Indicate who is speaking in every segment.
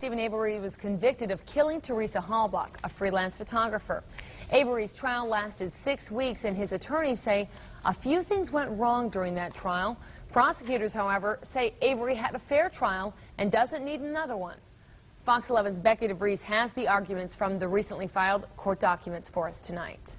Speaker 1: Steven Avery was convicted of killing Teresa Halbach, a freelance photographer. Avery's trial lasted six weeks, and his attorneys say a few things went wrong during that trial. Prosecutors, however, say Avery had a fair trial and doesn't need another one. Fox 11's Becky DeVries has the arguments from the recently filed court documents for us tonight.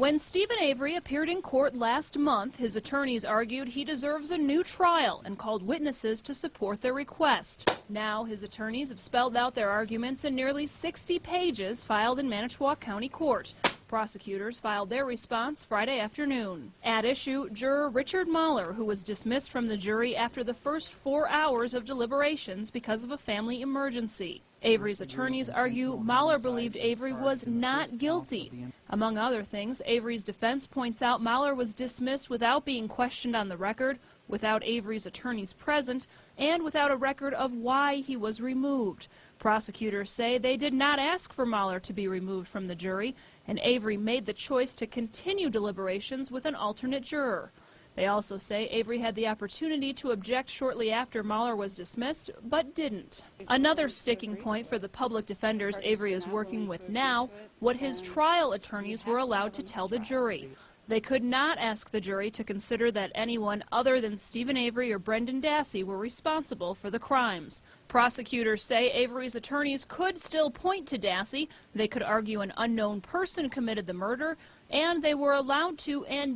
Speaker 2: When Steven Avery appeared in court last month, his attorneys argued he deserves a new trial and called witnesses to support their request. Now, his attorneys have spelled out their arguments in nearly 60 pages filed in Manitowoc County Court. Prosecutors filed their response Friday afternoon. At issue, juror Richard Mahler, who was dismissed from the jury after the first four hours of deliberations because of a family emergency. Avery's attorneys argue Mahler believed Avery was not guilty. Among other things, Avery's defense points out Mahler was dismissed without being questioned on the record, without Avery's attorneys present, and without a record of why he was removed. Prosecutors say they did not ask for Mahler to be removed from the jury, and Avery made the choice to continue deliberations with an alternate juror. They also say Avery had the opportunity to object shortly after Mahler was dismissed, but didn't. Another sticking point for the public defenders Avery is working with now, what his trial attorneys were allowed to tell the jury. They could not ask the jury to consider that anyone other than Steven Avery or Brendan Dassey were responsible for the crimes. Prosecutors say Avery's attorneys could still point to Dassey. They could argue an unknown person committed the murder, and they were allowed to and